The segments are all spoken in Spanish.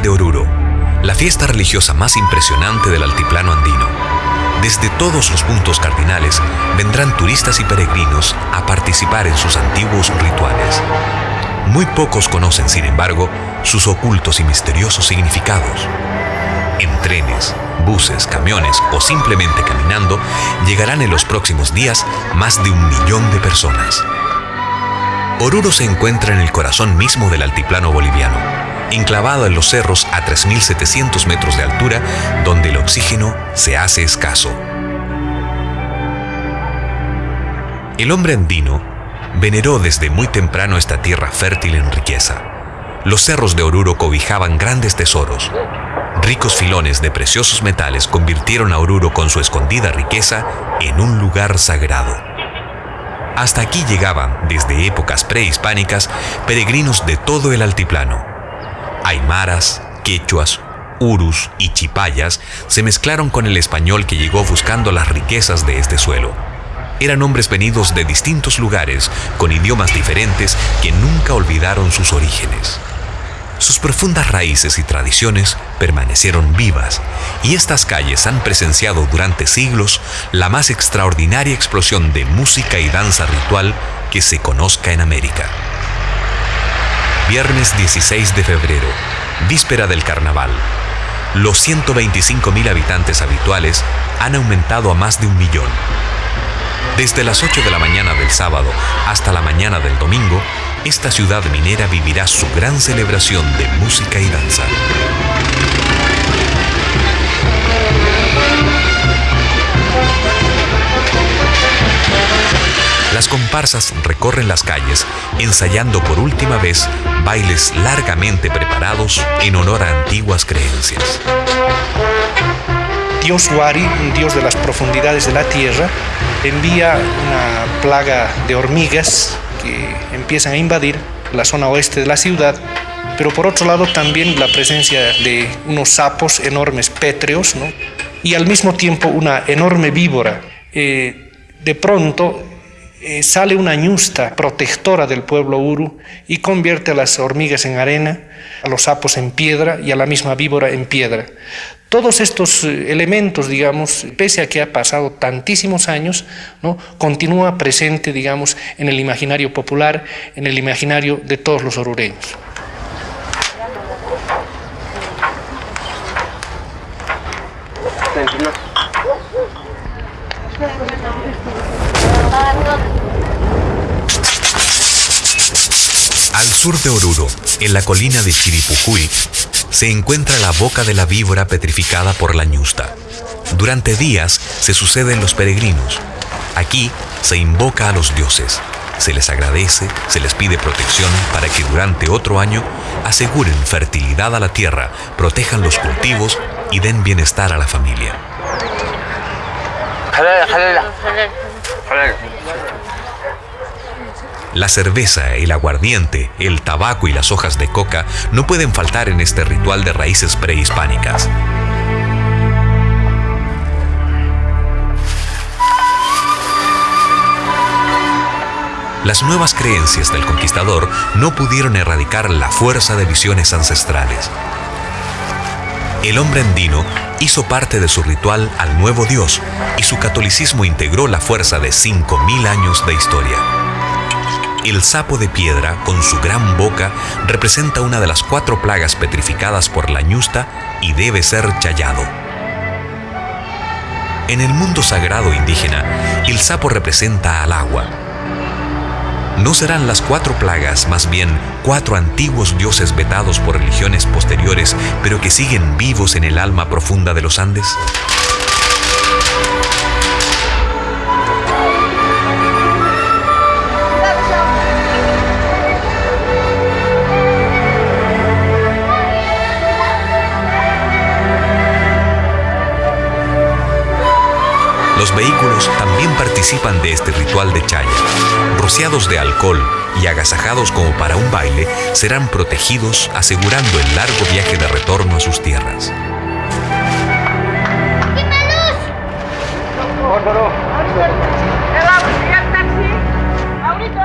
De Oruro, la fiesta religiosa más impresionante del altiplano andino. Desde todos los puntos cardinales vendrán turistas y peregrinos a participar en sus antiguos rituales. Muy pocos conocen, sin embargo, sus ocultos y misteriosos significados. En trenes, buses, camiones o simplemente caminando, llegarán en los próximos días más de un millón de personas. Oruro se encuentra en el corazón mismo del altiplano boliviano, enclavado en los cerros a 3.700 metros de altura, donde el oxígeno se hace escaso. El hombre andino veneró desde muy temprano esta tierra fértil en riqueza. Los cerros de Oruro cobijaban grandes tesoros. Ricos filones de preciosos metales convirtieron a Oruro con su escondida riqueza en un lugar sagrado. Hasta aquí llegaban, desde épocas prehispánicas, peregrinos de todo el altiplano. Aymaras, quechuas, urus y chipayas se mezclaron con el español que llegó buscando las riquezas de este suelo. Eran hombres venidos de distintos lugares, con idiomas diferentes, que nunca olvidaron sus orígenes. Sus profundas raíces y tradiciones permanecieron vivas y estas calles han presenciado durante siglos la más extraordinaria explosión de música y danza ritual que se conozca en América. Viernes 16 de febrero, víspera del carnaval. Los 125.000 habitantes habituales han aumentado a más de un millón desde las 8 de la mañana del sábado hasta la mañana del domingo, esta ciudad minera vivirá su gran celebración de música y danza. Las comparsas recorren las calles ensayando por última vez bailes largamente preparados en honor a antiguas creencias. Dios Wari, un dios de las profundidades de la tierra, envía una plaga de hormigas que empiezan a invadir la zona oeste de la ciudad, pero por otro lado también la presencia de unos sapos enormes pétreos, y al mismo tiempo una enorme víbora. Eh, de pronto eh, sale una ñusta protectora del pueblo Uru y convierte a las hormigas en arena, a los sapos en piedra y a la misma víbora en piedra. Todos estos eh, elementos, digamos, pese a que ha pasado tantísimos años, ¿no? continúa presente, digamos, en el imaginario popular, en el imaginario de todos los orureños. Al sur de Oruro, en la colina de Chiripucuy, se encuentra la boca de la víbora petrificada por la ñusta. Durante días se suceden los peregrinos. Aquí se invoca a los dioses, se les agradece, se les pide protección para que durante otro año aseguren fertilidad a la tierra, protejan los cultivos y den bienestar a la familia. La cerveza, el aguardiente, el tabaco y las hojas de coca no pueden faltar en este ritual de raíces prehispánicas. Las nuevas creencias del conquistador no pudieron erradicar la fuerza de visiones ancestrales. El hombre andino hizo parte de su ritual al nuevo Dios y su catolicismo integró la fuerza de 5.000 años de historia. El sapo de piedra, con su gran boca, representa una de las cuatro plagas petrificadas por la ñusta y debe ser chayado. En el mundo sagrado indígena, el sapo representa al agua. ¿No serán las cuatro plagas más bien cuatro antiguos dioses vetados por religiones posteriores, pero que siguen vivos en el alma profunda de los Andes? Los vehículos también participan de este ritual de chaya. Rociados de alcohol y agasajados como para un baile, serán protegidos asegurando el largo viaje de retorno a sus tierras.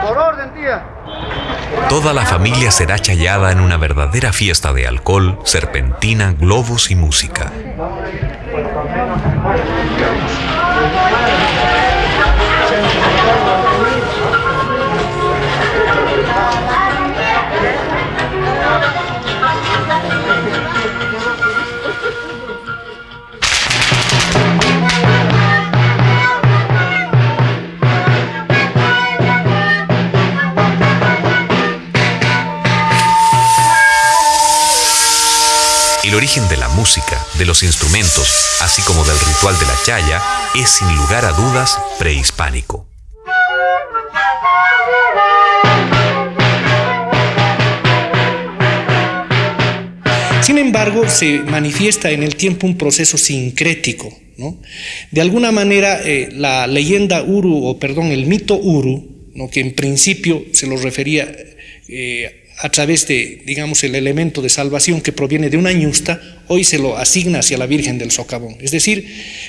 Por orden, tía. Toda la familia será chayada en una verdadera fiesta de alcohol, serpentina, globos y música. El origen de la música, de los instrumentos, así como del ritual de la chaya, es sin lugar a dudas prehispánico. Sin embargo, se manifiesta en el tiempo un proceso sincrético. De alguna manera, eh, la leyenda Uru, o perdón, el mito Uru, ¿no? que en principio se lo refería eh, a través de, digamos, el elemento de salvación que proviene de una ñusta, hoy se lo asigna hacia la Virgen del Socavón. Es decir,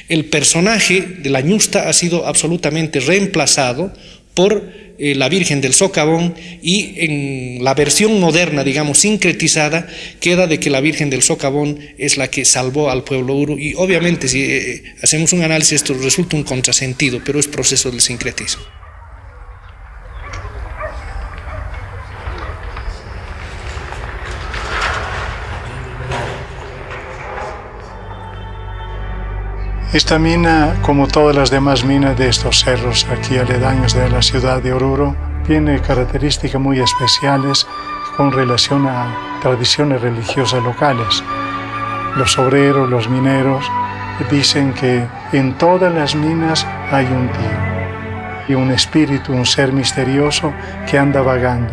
el personaje de la ñusta ha sido absolutamente reemplazado por eh, la Virgen del Socavón y en la versión moderna, digamos, sincretizada, queda de que la Virgen del Socavón es la que salvó al pueblo Uru y obviamente si eh, hacemos un análisis esto resulta un contrasentido, pero es proceso del sincretismo. Esta mina, como todas las demás minas de estos cerros aquí aledaños de la ciudad de Oruro, tiene características muy especiales con relación a tradiciones religiosas locales. Los obreros, los mineros, dicen que en todas las minas hay un tío y un espíritu, un ser misterioso que anda vagando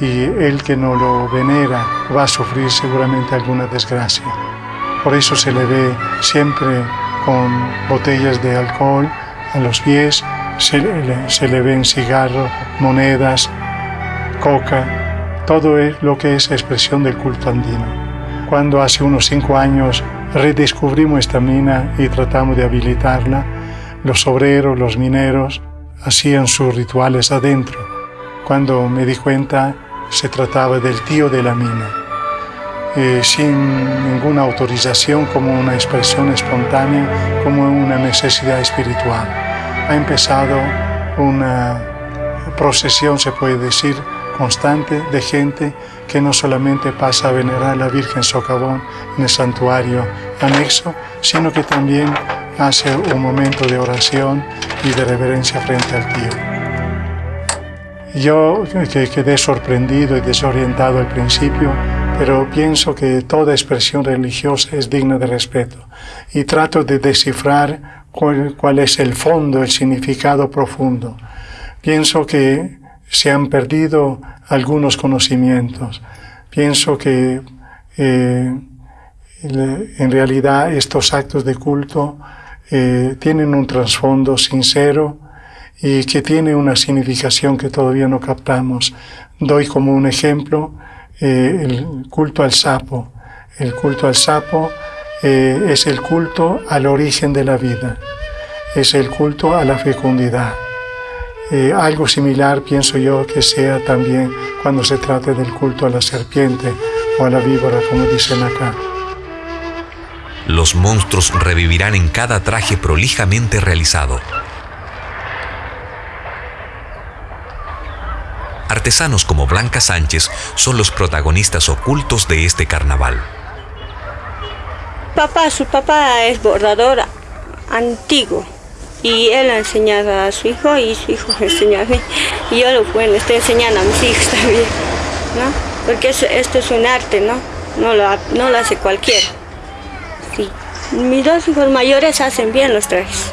y el que no lo venera va a sufrir seguramente alguna desgracia. Por eso se le ve siempre con botellas de alcohol a los pies, se le, ven cigarros, monedas, coca, todo es lo que es expresión del culto andino. Cuando hace unos cinco años redescubrimos esta mina y tratamos de habilitarla, los obreros, los mineros, hacían sus rituales adentro. Cuando me di cuenta, se trataba del tío de la mina. Eh, sin ninguna autorización, como una expresión espontánea, como una necesidad espiritual. Ha empezado una procesión, se puede decir, constante de gente que no solamente pasa a venerar a la Virgen Socavón en el santuario anexo, sino que también hace un momento de oración y de reverencia frente al tío. Yo que quedé sorprendido y desorientado al principio, pero pienso que toda expresión religiosa es digna de respeto y trato de descifrar cuál, es el fondo, el significado profundo. Pienso que se han perdido algunos conocimientos. Pienso que eh, en realidad estos actos de culto eh, tienen un trasfondo sincero y que tiene una significación que todavía no captamos. Doy como un ejemplo eh, el culto al sapo. El culto al sapo eh, es el culto al origen de la vida, es el culto a la fecundidad. Eh, algo similar pienso yo que sea también cuando se trate del culto a la serpiente o a la víbora, como dicen acá. Los monstruos revivirán en cada traje prolijamente realizado, Artesanos como Blanca Sánchez son los protagonistas ocultos de este carnaval. Papá, su papá es bordador antiguo y él ha enseñado a su hijo y su hijo me enseñó a mí. Y yo lo bueno, estoy enseñando a mis hijos también, ¿no? Porque esto es un arte, ¿no? No lo, no lo hace cualquiera. Sí. Mis dos hijos mayores hacen bien los trajes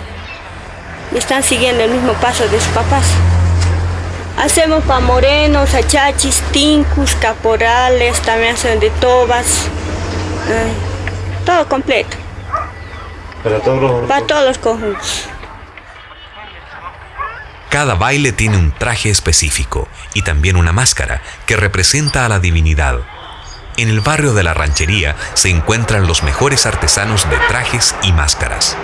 y están siguiendo el mismo paso de sus papás. Hacemos para morenos, achachis, tincus, caporales, también hacen de tobas. Eh, todo completo. Para todos los... Para todos los conjuntos. Cada baile tiene un traje específico y también una máscara que representa a la divinidad. En el barrio de la ranchería se encuentran los mejores artesanos de trajes y máscaras.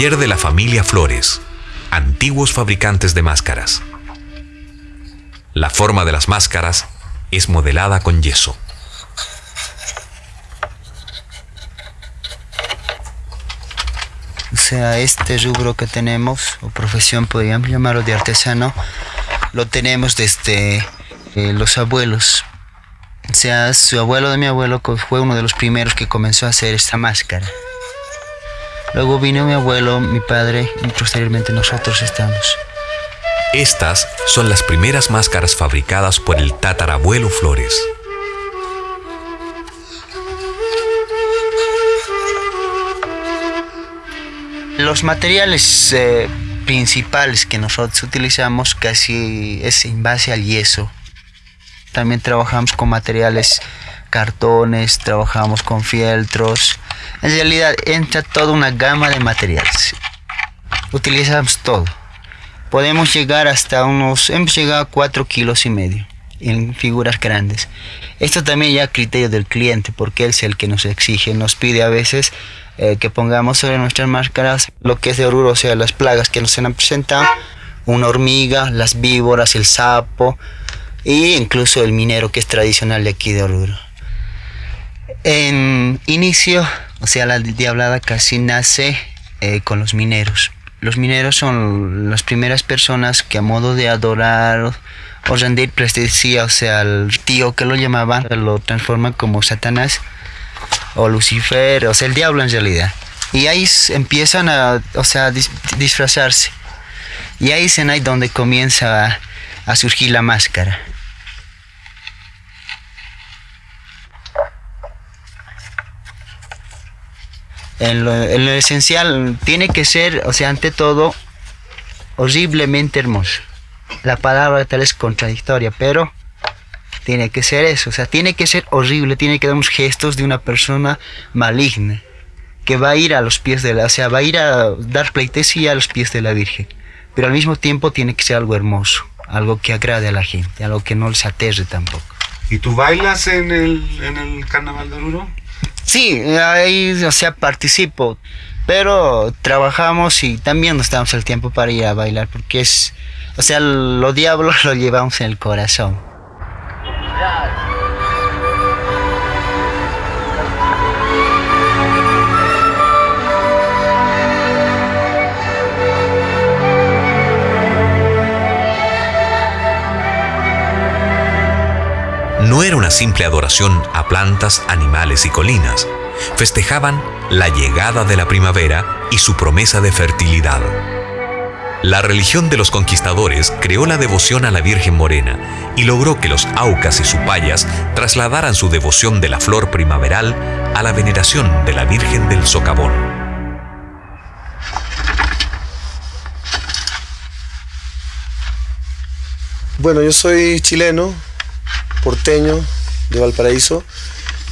De la familia Flores, antiguos fabricantes de máscaras. La forma de las máscaras es modelada con yeso. O sea, este rubro que tenemos, o profesión podríamos llamarlo de artesano, lo tenemos desde eh, los abuelos. O sea, su abuelo de mi abuelo fue uno de los primeros que comenzó a hacer esta máscara. Luego vino mi abuelo, mi padre y posteriormente nosotros estamos. Estas son las primeras máscaras fabricadas por el tatarabuelo Flores. Los materiales eh, principales que nosotros utilizamos casi es en base al yeso. También trabajamos con materiales cartones, trabajamos con fieltros. En realidad entra toda una gama de materiales. Utilizamos todo. Podemos llegar hasta unos, hemos llegado a 4 kilos y medio en figuras grandes. Esto también ya a criterio del cliente, porque él es el que nos exige, nos pide a veces eh, que pongamos sobre nuestras máscaras lo que es de Oruro, o sea, las plagas que nos han presentado, una hormiga, las víboras, el sapo e incluso el minero que es tradicional de aquí de Oruro. En inicio, o sea, la diablada casi nace eh, con los mineros. Los mineros son las primeras personas que a modo de adorar o rendir pleitesía, o sea, el tío que lo llamaban, lo transforman como Satanás o Lucifer, o sea, el diablo en realidad. Y ahí empiezan a, o sea, disfrazarse. Y ahí es ahí donde comienza a, surgir la máscara. En lo, en lo, esencial tiene que ser, o sea, ante todo, horriblemente hermoso. La palabra tal es contradictoria, pero tiene que ser eso, o sea, tiene que ser horrible, tiene que dar unos gestos de una persona maligna, que va a ir a los pies de la, o sea, va a ir a dar pleitesía a los pies de la Virgen, pero al mismo tiempo tiene que ser algo hermoso, algo que agrade a la gente, algo que no les aterre tampoco. ¿Y tú bailas en el, en el Carnaval de Oruro? Sí, ahí, o sea, participo, pero trabajamos y también nos damos el tiempo para ir a bailar, porque es, o sea, los diablos lo llevamos en el corazón. Era una simple adoración a plantas, animales y colinas. Festejaban la llegada de la primavera y su promesa de fertilidad. La religión de los conquistadores creó la devoción a la Virgen Morena y logró que los aucas y supayas trasladaran su devoción de la flor primaveral a la veneración de la Virgen del Socavón. Bueno, yo soy chileno, porteño de Valparaíso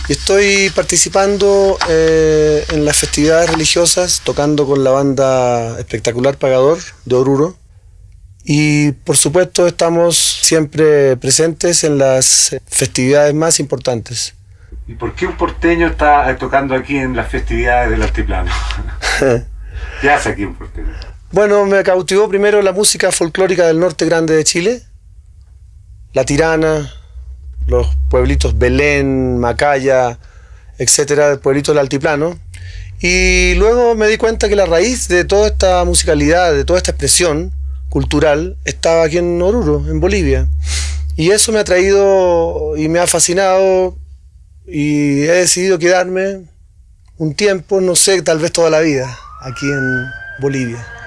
y estoy participando eh, en las festividades religiosas, tocando con la banda espectacular Pagador de Oruro. Y por supuesto estamos siempre presentes en las festividades más importantes. ¿Y por qué un porteño está tocando aquí en las festividades del altiplano? ¿Qué hace aquí un porteño? Bueno, me cautivó primero la música folclórica del norte grande de Chile, la tirana, los pueblitos Belén, Macaya, etcétera, pueblitos del altiplano. Y luego me di cuenta que la raíz de toda esta musicalidad, de toda esta expresión cultural, estaba aquí en Oruro, en Bolivia. Y eso me ha traído y me ha fascinado y he decidido quedarme un tiempo, no sé, tal vez toda la vida, aquí en Bolivia.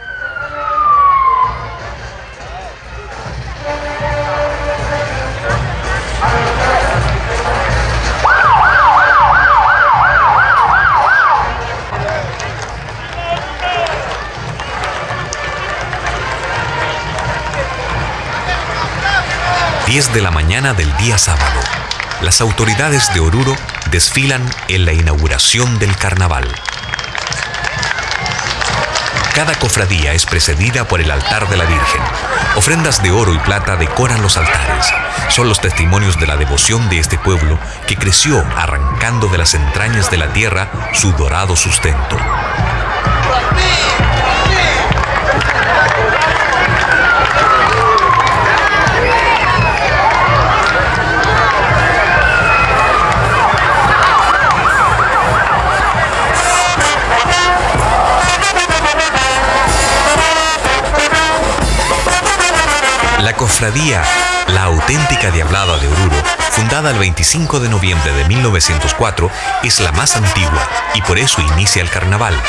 10 de la mañana del día sábado, las autoridades de Oruro desfilan en la inauguración del carnaval. Cada cofradía es precedida por el altar de la Virgen. Ofrendas de oro y plata decoran los altares. Son los testimonios de la devoción de este pueblo que creció arrancando de las entrañas de la tierra su dorado sustento. Cofradía La Auténtica Diablada de Oruro, fundada el 25 de noviembre de 1904, es la más antigua y por eso inicia el carnaval.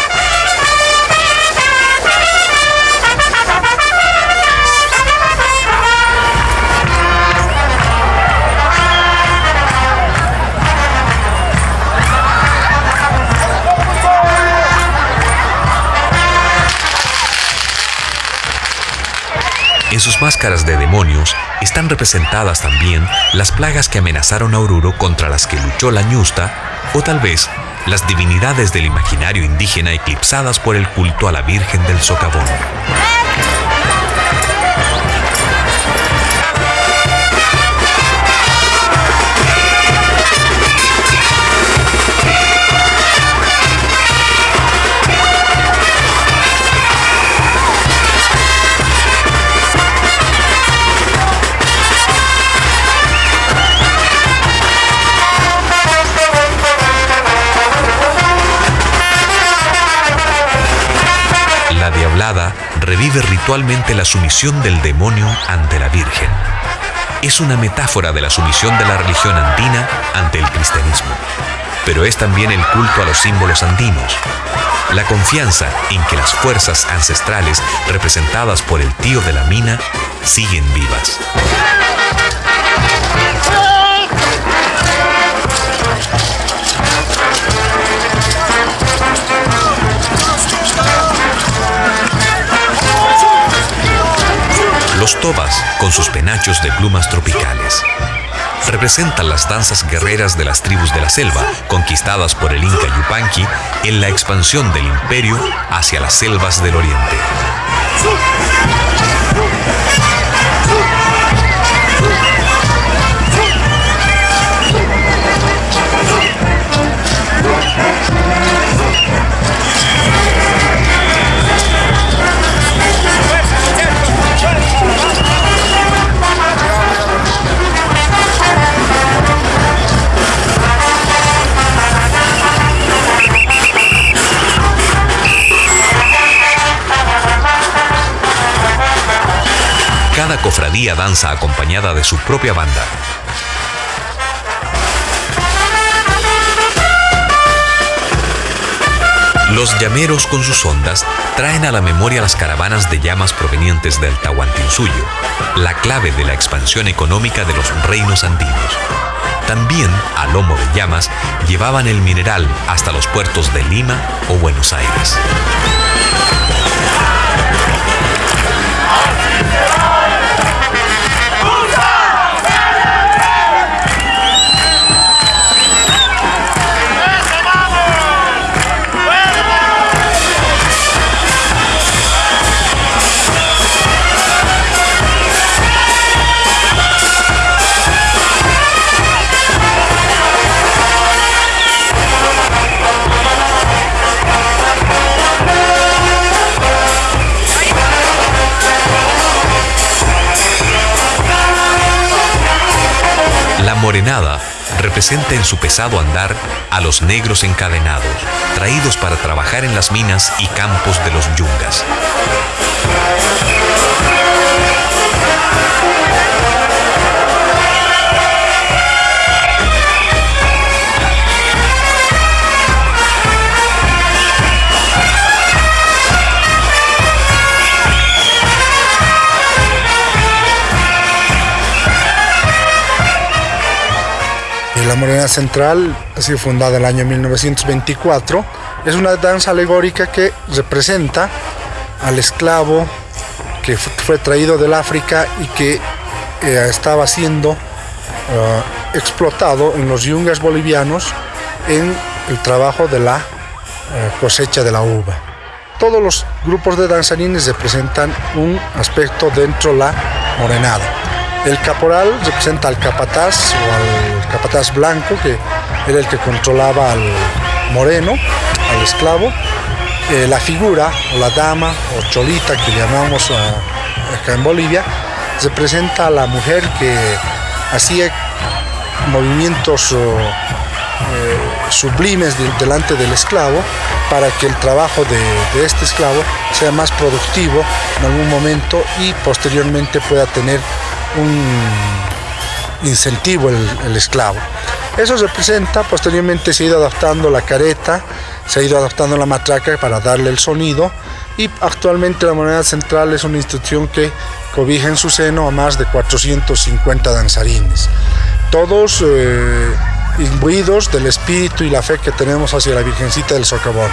En sus máscaras de demonios están representadas también las plagas que amenazaron a Oruro contra las que luchó la ñusta, o tal vez las divinidades del imaginario indígena eclipsadas por el culto a la Virgen del Socavón. Ritualmente la sumisión del demonio ante la Virgen. Es una metáfora de la sumisión de la religión andina ante el cristianismo, pero es también el culto a los símbolos andinos, la confianza en que las fuerzas ancestrales representadas por el tío de la mina siguen vivas. Los tobas, con sus penachos de plumas tropicales, representan las danzas guerreras de las tribus de la selva, conquistadas por el Inca Yupanqui en la expansión del imperio hacia las selvas del oriente. Cofradía danza acompañada de su propia banda. Los llameros con sus ondas traen a la memoria las caravanas de llamas provenientes del Tahuantinsuyo, la clave de la expansión económica de los reinos andinos. También, a lomo de llamas, llevaban el mineral hasta los puertos de Lima o Buenos Aires. Morenada representa en su pesado andar a los negros encadenados, traídos para trabajar en las minas y campos de los yungas. La Morena Central ha sido fundada en el año 1924. Es una danza alegórica que representa al esclavo que fue traído del África y que eh, estaba siendo eh, explotado en los yungas bolivianos en el trabajo de la eh, cosecha de la uva. Todos los grupos de danzarines representan un aspecto dentro de la morenada. El caporal representa al capataz o al capataz blanco, que era el que controlaba al moreno, al esclavo. Eh, la figura, o la dama, o cholita, que llamamos a- acá en Bolivia, representa a la mujer que hacía movimientos eh, sublimes de- delante del esclavo para que el trabajo de, este esclavo sea más productivo en algún momento y posteriormente pueda tener un incentivo el, esclavo. Eso representa, posteriormente se ha ido adaptando la careta, se ha ido adaptando la matraca para darle el sonido y actualmente la moneda central es una institución que cobija en su seno a más de 450 danzarines. Todos eh, imbuidos del espíritu y la fe que tenemos hacia la Virgencita del Socavón.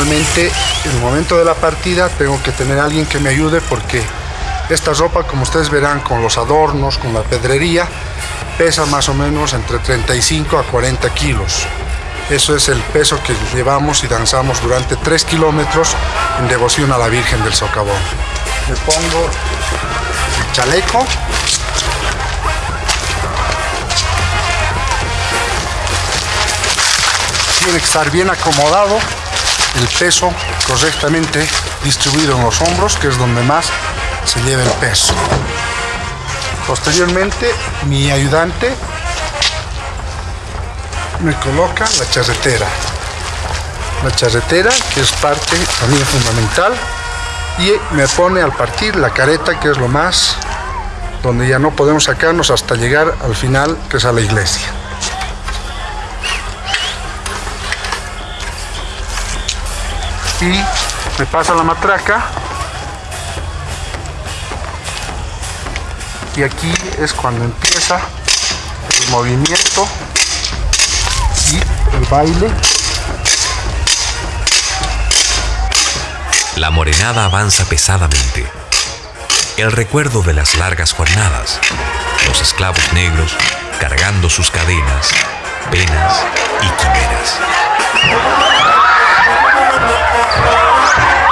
Normalmente en el momento de la partida tengo que tener a alguien que me ayude porque esta ropa como ustedes verán con los adornos, con la pedrería pesa más o menos entre 35 a 40 kilos. Eso es el peso que llevamos y danzamos durante 3 kilómetros en devoción a la Virgen del Socavón. Me pongo el chaleco. Tiene que estar bien acomodado el peso correctamente distribuido en los hombros, que es donde más se lleva el peso. Posteriormente, mi ayudante me coloca la charretera. La charretera, que es parte también fundamental, y me pone al partir la careta, que es lo más, donde ya no podemos sacarnos hasta llegar al final, que es a la iglesia. Y me pasa la matraca y aquí es cuando empieza el movimiento y el baile La morenada avanza pesadamente. El recuerdo de las largas jornadas, los esclavos negros cargando sus cadenas, penas y quimeras. Yeah.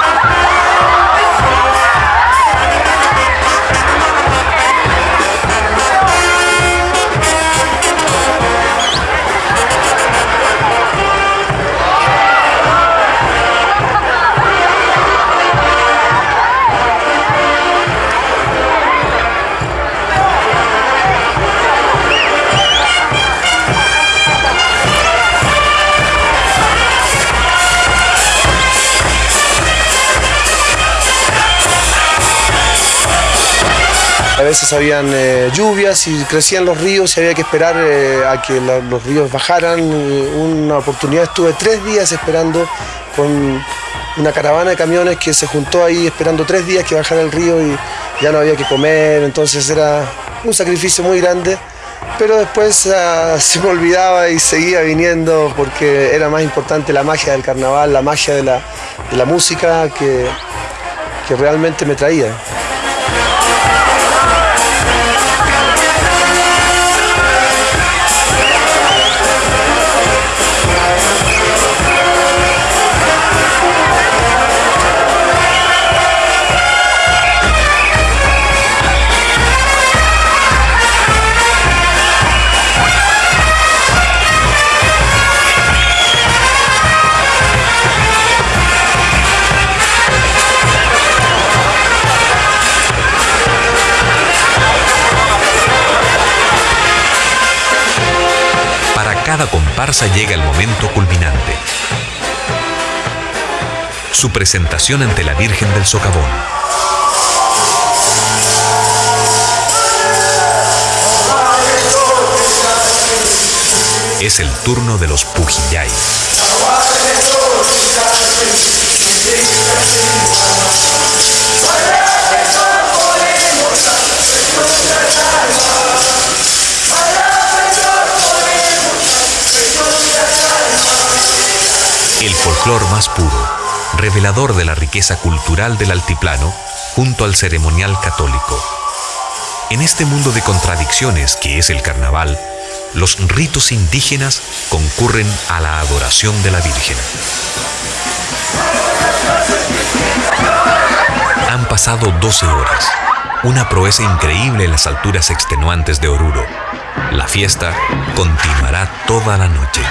A veces habían eh, lluvias y crecían los ríos y había que esperar eh, a que los ríos bajaran. Una oportunidad estuve tres días esperando con una caravana de camiones que se juntó ahí esperando tres días que bajara el río y ya no había que comer, entonces era un sacrificio muy grande. Pero después ah, se me olvidaba y seguía viniendo porque era más importante la magia del carnaval, la magia de la, música que, que realmente me traía. Cada comparsa llega el momento culminante. Su presentación ante la Virgen del Socavón. Es el turno de los Pujillay. El folclor más puro, revelador de la riqueza cultural del altiplano, junto al ceremonial católico. En este mundo de contradicciones que es el carnaval, los ritos indígenas concurren a la adoración de la Virgen. Han pasado 12 horas, una proeza increíble en las alturas extenuantes de Oruro. La fiesta continuará toda la noche.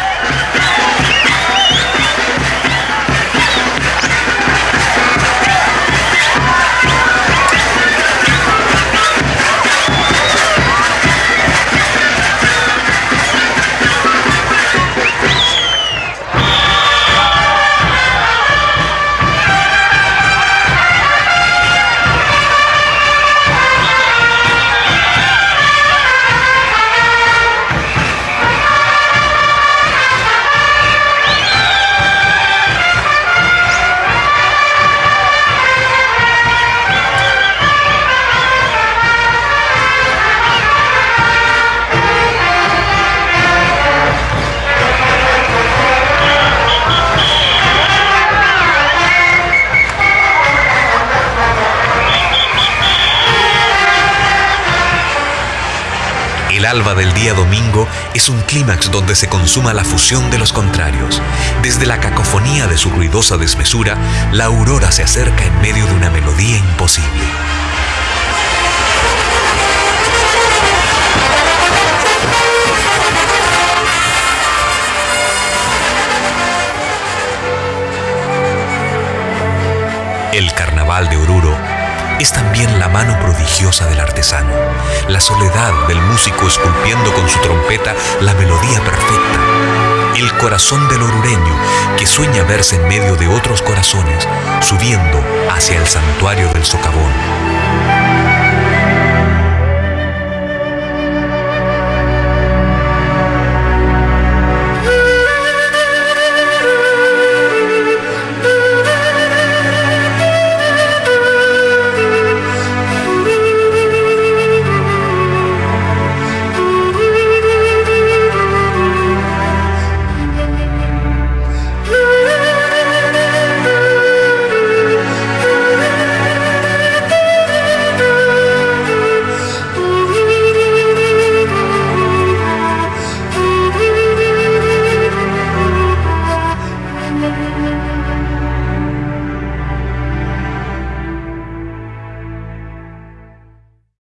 Alba del día domingo es un clímax donde se consuma la fusión de los contrarios. Desde la cacofonía de su ruidosa desmesura, la aurora se acerca en medio de una melodía imposible. El carnaval de Oruro es también la mano prodigiosa del artesano, la soledad del músico esculpiendo con su trompeta la melodía perfecta, el corazón del orureño que sueña verse en medio de otros corazones, subiendo hacia el santuario del socavón,